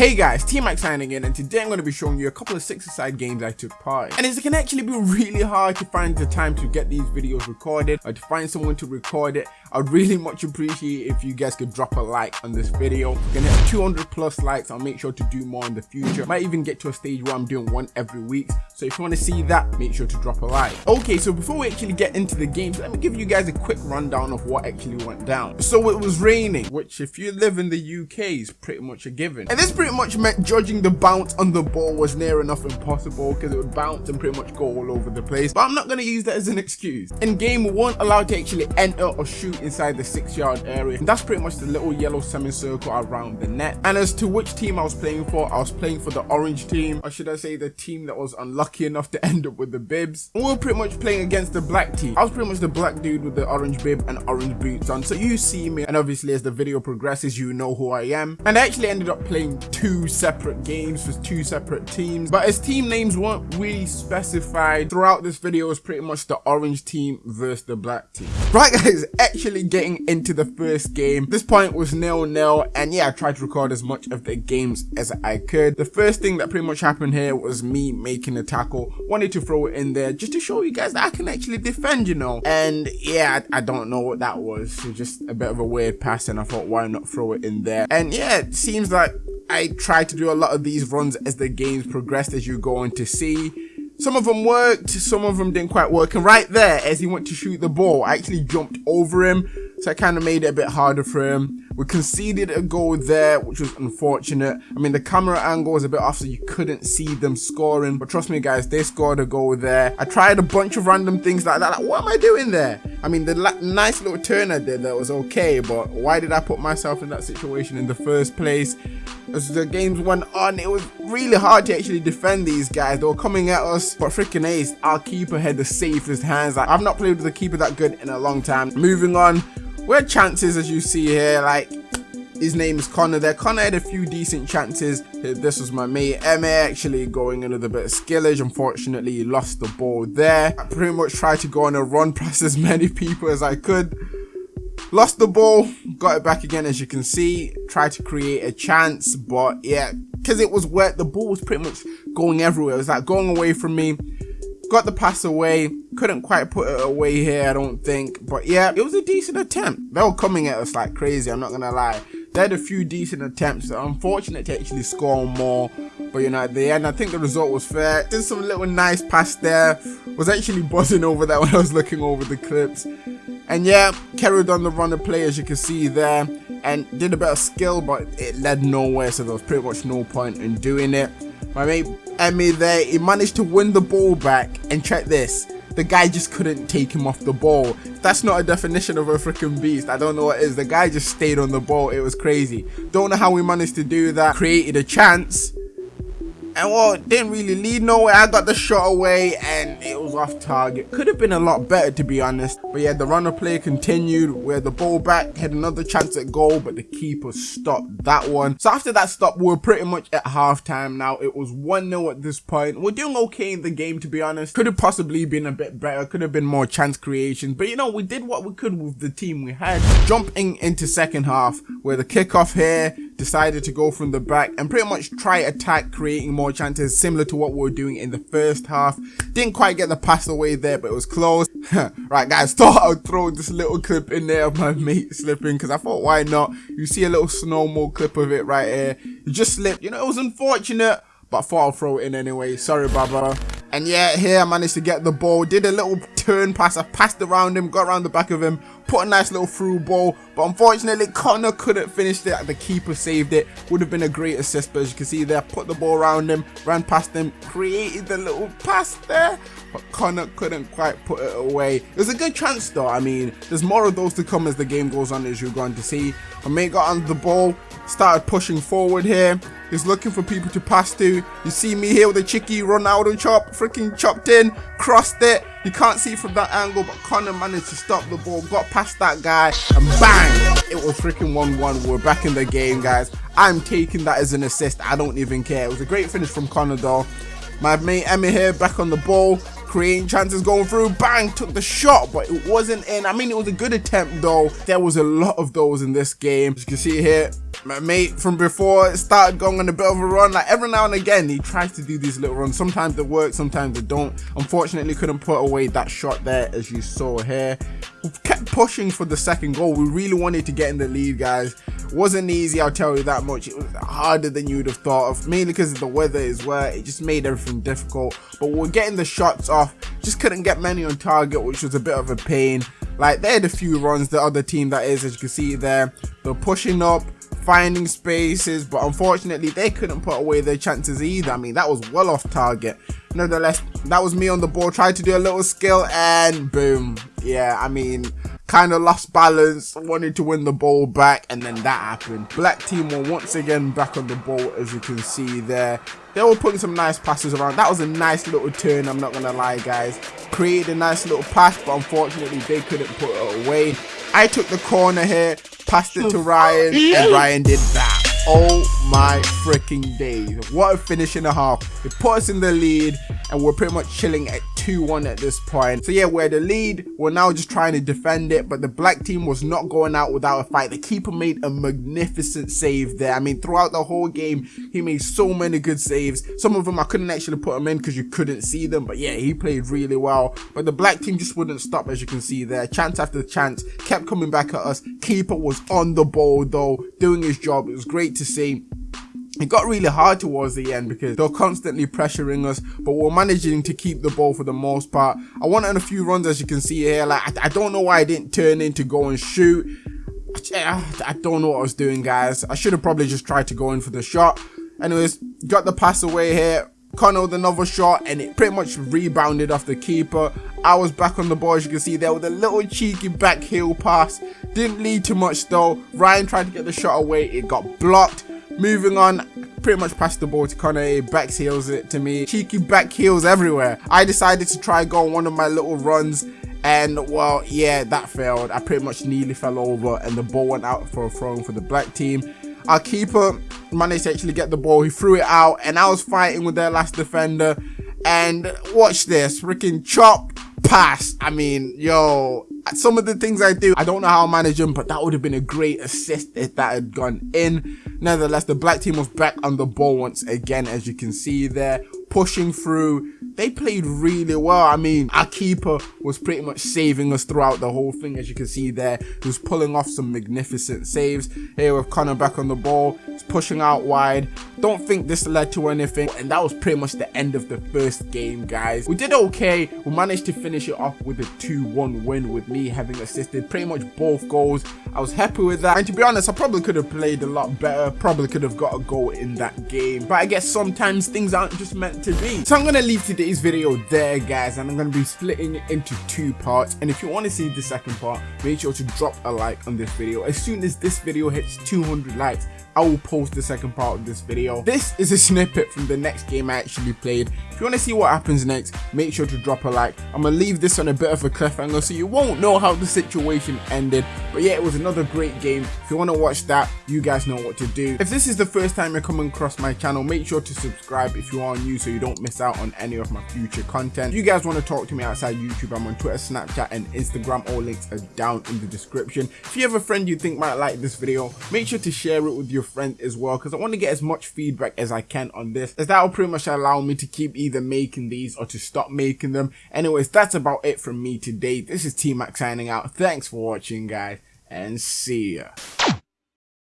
Hey guys, T-Max signing in and today I'm going to be showing you a couple of six-a-side games I took part in. And it can actually be really hard to find the time to get these videos recorded or to find someone to record it. I'd really much appreciate if you guys could drop a like on this video. Going to hit 200 plus likes, I'll make sure to do more in the future. Might even get to a stage where I'm doing one every week. So if you want to see that, make sure to drop a like. Okay, so before we actually get into the games, let me give you guys a quick rundown of what actually went down. So it was raining, which if you live in the UK is pretty much a given. And this pretty pretty much meant judging the bounce on the ball was near enough impossible because it would bounce and pretty much go all over the place. But I'm not going to use that as an excuse. In game, we weren't allowed to actually enter or shoot inside the six yard area. And that's pretty much the little yellow semicircle around the net. And as to which team I was playing for, I was playing for the orange team. Or should I say the team that was unlucky enough to end up with the bibs. And we were pretty much playing against the black team. I was pretty much the black dude with the orange bib and orange boots on. So you see me. And obviously as the video progresses, you know who I am. And I actually ended up playing two separate games for two separate teams. But as team names weren't really specified throughout this video was pretty much the orange team versus the black team. Right guys, actually getting into the first game. This point was nil-nil and yeah, I tried to record as much of the games as I could. The first thing that pretty much happened here was me making a tackle. Wanted to throw it in there just to show you guys that I can actually defend, you know. And yeah, I, I don't know what that was. So just a bit of a weird pass and I thought why not throw it in there. And yeah, it seems like I tried to do a lot of these runs as the games progressed as you go on to see. Some of them worked, some of them didn't quite work. And right there, as he went to shoot the ball, I actually jumped over him. So I kind of made it a bit harder for him. We conceded a goal there, which was unfortunate. I mean, the camera angle was a bit off, so you couldn't see them scoring. But trust me, guys, they scored a goal there. I tried a bunch of random things like that. Like, what am I doing there? I mean, the nice little turn I did that was okay, but why did I put myself in that situation in the first place? As the games went on, it was really hard to actually defend these guys. They were coming at us, but freaking ace, our keeper had the safest hands. Like, I've not played with a keeper that good in a long time. Moving on, had chances as you see here, like his name is Connor there. Connor had a few decent chances. This was my mate Emma actually going in with a bit of skillage. Unfortunately, he lost the ball there. I pretty much tried to go on a run past as many people as I could. Lost the ball, got it back again as you can see. Tried to create a chance, but yeah, because it was wet, the ball was pretty much going everywhere. It was like going away from me got the pass away. Couldn't quite put it away here i don't think. But yeah it was a decent attempt. They were coming at us like crazy i'm not gonna lie. They had a few decent attempts. Unfortunate to actually score more but you know at the end i think the result was fair. Did some little nice pass there. Was actually buzzing over that when i was looking over the clips. And yeah carried on the run of play as you can see there and did a bit of skill but it led nowhere so there was pretty much no point in doing it my mate Emmy there, he managed to win the ball back. And check this. The guy just couldn't take him off the ball. That's not a definition of a freaking beast. I don't know what is. The guy just stayed on the ball. It was crazy. Don't know how we managed to do that. Created a chance and well, didn't really lead nowhere. I got the shot away and it was off target. Could have been a lot better to be honest. But yeah, the runner play continued where the ball back had another chance at goal, but the keeper stopped that one. So after that stop, we are pretty much at halftime now. It was 1-0 at this point. We're doing okay in the game to be honest. Could have possibly been a bit better. Could have been more chance creation. But you know, we did what we could with the team we had. Jumping into second half where the kickoff here decided to go from the back and pretty much try attack creating more chances similar to what we were doing in the first half. Didn't quite get the pass away there but it was close. Right guys thought i would throw this little clip in there of my mate slipping because i thought why not? You see a little snowball clip of it right here. It just slipped. You know it was unfortunate but I thought I'll throw it in anyway. Sorry, Baba. And yeah, here I managed to get the ball. Did a little turn pass. I passed around him, got around the back of him, put a nice little through ball. But unfortunately, Connor couldn't finish it. The keeper saved it. Would have been a great assist. But as you can see there, put the ball around him, ran past him, created the little pass there. But Connor couldn't quite put it away. It was a good chance though. I mean, there's more of those to come as the game goes on, as you're going to see. My got on the ball, started pushing forward here. He's looking for people to pass to. You see me here with a cheeky Ronaldo chop, freaking chopped in, crossed it. You can't see from that angle, but Connor managed to stop the ball, got past that guy, and bang! It was freaking 1-1. We're back in the game, guys. I'm taking that as an assist. I don't even care. It was a great finish from Connor, though. My mate Emmy here back on the ball creating chances going through, bang, took the shot, but it wasn't in. I mean, it was a good attempt though. There was a lot of those in this game. As you can see here, my mate from before started going on a bit of a run. Like every now and again, he tries to do these little runs. Sometimes they work, sometimes they don't. Unfortunately, couldn't put away that shot there, as you saw here. We kept pushing for the second goal. We really wanted to get in the lead, guys. wasn't easy, I'll tell you that much. It was harder than you would have thought of, mainly because the weather as well. It just made everything difficult. But we're getting the shots off. Just couldn't get many on target, which was a bit of a pain. Like, they had a few runs, the other team that is, as you can see there. They're pushing up finding spaces, but unfortunately they couldn't put away their chances either. I mean, that was well off target. Nevertheless, that was me on the ball, tried to do a little skill and boom. Yeah, I mean, kind of lost balance, wanted to win the ball back, and then that happened. Black team were once again back on the ball, as you can see there. They were putting some nice passes around. That was a nice little turn, I'm not going to lie, guys. Created a nice little pass, but unfortunately they couldn't put it away. I took the corner here, passed it to Ryan, and Ryan did that. Oh my freaking days. What a finish and a half. It put us in the lead and we're pretty much chilling at 2-1 at this point. So yeah, we're the lead. We're now just trying to defend it, but the black team was not going out without a fight. The keeper made a magnificent save there. I mean, throughout the whole game, he made so many good saves. Some of them I couldn't actually put them in because you couldn't see them, but yeah, he played really well. But the black team just wouldn't stop, as you can see there. Chance after chance kept coming back at us. Keeper was on the ball though, doing his job. It was great to see it got really hard towards the end because they're constantly pressuring us, but we're managing to keep the ball for the most part. I went on a few runs as you can see here. Like I, I don't know why I didn't turn in to go and shoot. I don't know what I was doing, guys. I should have probably just tried to go in for the shot. Anyways, got the pass away here. Connor with another shot and it pretty much rebounded off the keeper. I was back on the ball as you can see there with a little cheeky back heel pass. Didn't lead too much though. Ryan tried to get the shot away. It got blocked. Moving on, pretty much passed the ball to Connor, backs heels it to me. Cheeky back heels everywhere. I decided to try go on one of my little runs and well, yeah, that failed. I pretty much nearly fell over and the ball went out for a throw for the black team. Our keeper managed to actually get the ball. He threw it out and I was fighting with their last defender. And watch this, freaking chop pass. I mean, yo, some of the things I do, I don't know how I manage them, but that would have been a great assist if that had gone in. Nevertheless, the black team was back on the ball once again, as you can see there, pushing through. They played really well. I mean, our keeper was pretty much saving us throughout the whole thing, as you can see there. He was pulling off some magnificent saves. Here with Connor back on the ball, he's pushing out wide. Don't think this led to anything, and that was pretty much the end of the first game, guys. We did okay. We managed to finish it off with a 2-1 win with me having assisted pretty much both goals. I was happy with that. And to be honest, I probably could have played a lot better. Probably could have got a goal in that game. But I guess sometimes things aren't just meant to be. So I'm to leave today's video there, guys. And I'm to be splitting it into two parts. And if you want to see the second part, make sure to drop a like on this video. As soon as this video hits 200 likes, I will post the second part of this video. This is a snippet from the next game I actually played. If you want to see what happens next, make sure to drop a like. I'm going to leave this on a bit of a cliffhanger so you won't know how the situation ended. But yeah, it was another great game. If you want to watch that, you guys know what to do. If this is the first time you're coming across my channel, make sure to subscribe if you are new so you don't miss out on any of my future content. If you guys want to talk to me outside YouTube, I'm on Twitter, Snapchat and Instagram. All links are down in the description. If you have a friend you think might like this video, make sure to share it with your friend as well because I want to get as much feedback as I can on this as that will pretty much allow me to keep either making these or to stop making them. Anyways, that's about it from me today. This is T-Mac signing out. Thanks for watching guys and see ya.